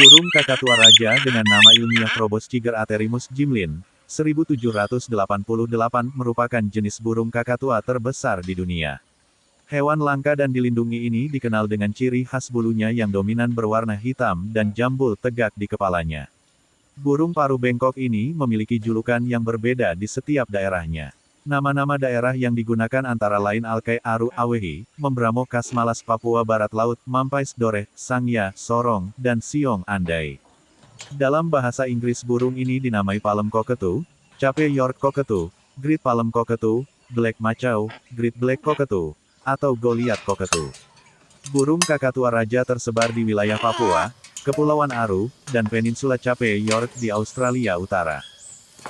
Burung kakatua raja dengan nama ilmiah Probosciger aterimus jimlin, 1788 merupakan jenis burung kakatua terbesar di dunia. Hewan langka dan dilindungi ini dikenal dengan ciri khas bulunya yang dominan berwarna hitam dan jambul tegak di kepalanya. Burung paru bengkok ini memiliki julukan yang berbeda di setiap daerahnya. Nama-nama daerah yang digunakan antara lain Alkai Aru Awehi, Membramo Kasmalas Papua Barat Laut, Mampais Dore, Sangya, Sorong, dan Siong Andai. Dalam bahasa Inggris burung ini dinamai palem koketu, cape York koketu, Great palem koketu, Black Macau, Great Black koketu, atau Goliath koketu. Burung kakatua raja tersebar di wilayah Papua, Kepulauan Aru, dan Peninsula Cape York di Australia Utara.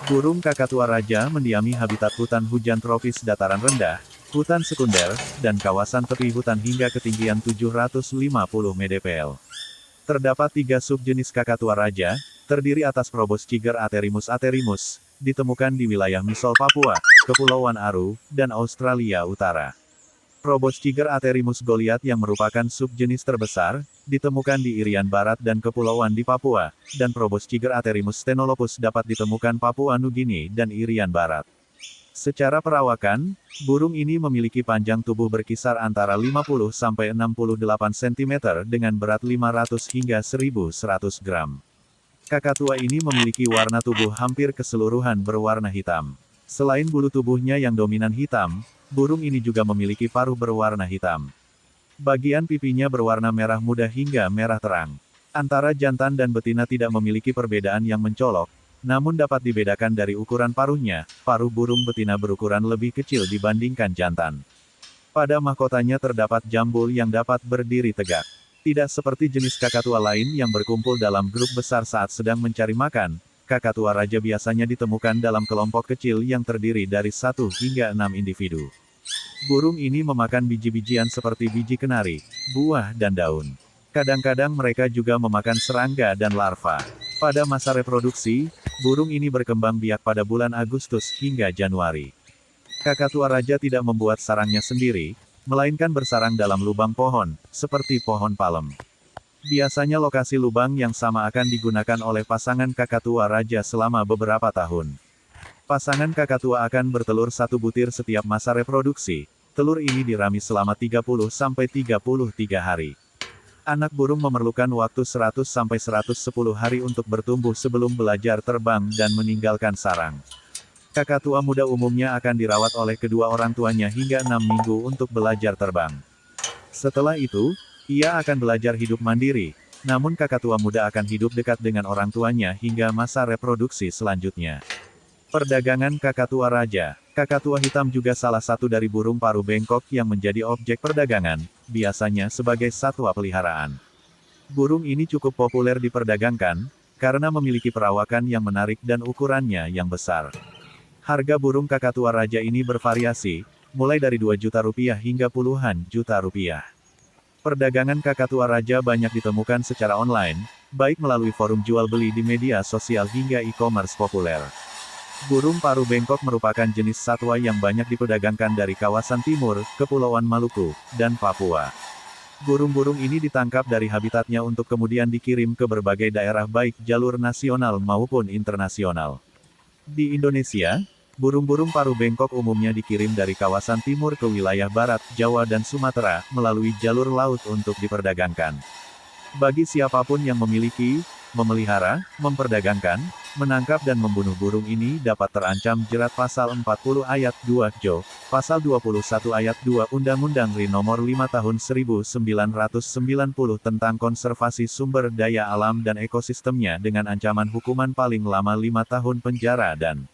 Burung kakatua raja mendiami habitat hutan hujan tropis dataran rendah, hutan sekunder, dan kawasan tepi hutan hingga ketinggian 750 mdpl. Terdapat tiga subjenis kakatua raja, terdiri atas Probosciger aterimus aterimus, ditemukan di wilayah Misol Papua, Kepulauan Aru, dan Australia Utara. Probosciger aterimus goliath yang merupakan subjenis terbesar, ditemukan di Irian Barat dan Kepulauan di Papua, dan Probosciger aterimus stenolopus dapat ditemukan Papua Nugini dan Irian Barat. Secara perawakan, burung ini memiliki panjang tubuh berkisar antara 50 sampai 68 cm dengan berat 500 hingga 1100 gram. Kakatua ini memiliki warna tubuh hampir keseluruhan berwarna hitam. Selain bulu tubuhnya yang dominan hitam, burung ini juga memiliki paruh berwarna hitam. Bagian pipinya berwarna merah muda hingga merah terang. Antara jantan dan betina tidak memiliki perbedaan yang mencolok, namun dapat dibedakan dari ukuran paruhnya, paruh burung betina berukuran lebih kecil dibandingkan jantan. Pada mahkotanya terdapat jambul yang dapat berdiri tegak. Tidak seperti jenis kakatua lain yang berkumpul dalam grup besar saat sedang mencari makan, kakatua raja biasanya ditemukan dalam kelompok kecil yang terdiri dari satu hingga enam individu. Burung ini memakan biji-bijian seperti biji kenari, buah dan daun. Kadang-kadang mereka juga memakan serangga dan larva. Pada masa reproduksi, burung ini berkembang biak pada bulan Agustus hingga Januari. Kakatua raja tidak membuat sarangnya sendiri, melainkan bersarang dalam lubang pohon, seperti pohon palem. Biasanya lokasi lubang yang sama akan digunakan oleh pasangan kakatua raja selama beberapa tahun. Pasangan kakatua akan bertelur satu butir setiap masa reproduksi. Telur ini dirami selama 30-33 hari. Anak burung memerlukan waktu 100-110 hari untuk bertumbuh sebelum belajar terbang dan meninggalkan sarang. Kakatua muda umumnya akan dirawat oleh kedua orang tuanya hingga 6 minggu untuk belajar terbang. Setelah itu, ia akan belajar hidup mandiri, namun kakatua muda akan hidup dekat dengan orang tuanya hingga masa reproduksi selanjutnya. Perdagangan kakatua raja Kakatua hitam juga salah satu dari burung paru bengkok yang menjadi objek perdagangan, biasanya sebagai satwa peliharaan. Burung ini cukup populer diperdagangkan, karena memiliki perawakan yang menarik dan ukurannya yang besar. Harga burung kakatua raja ini bervariasi, mulai dari 2 juta rupiah hingga puluhan juta rupiah. Perdagangan kakatua raja banyak ditemukan secara online, baik melalui forum jual beli di media sosial hingga e-commerce populer. Burung paru bengkok merupakan jenis satwa yang banyak diperdagangkan dari kawasan timur, Kepulauan Maluku, dan Papua. Burung-burung ini ditangkap dari habitatnya untuk kemudian dikirim ke berbagai daerah baik jalur nasional maupun internasional. Di Indonesia, Burung-burung paru bengkok umumnya dikirim dari kawasan timur ke wilayah barat, Jawa dan Sumatera, melalui jalur laut untuk diperdagangkan. Bagi siapa pun yang memiliki, memelihara, memperdagangkan, menangkap dan membunuh burung ini dapat terancam jerat pasal 40 ayat 2 Jo, pasal 21 ayat 2 Undang-Undang RI nomor 5 tahun 1990 tentang konservasi sumber daya alam dan ekosistemnya dengan ancaman hukuman paling lama 5 tahun penjara dan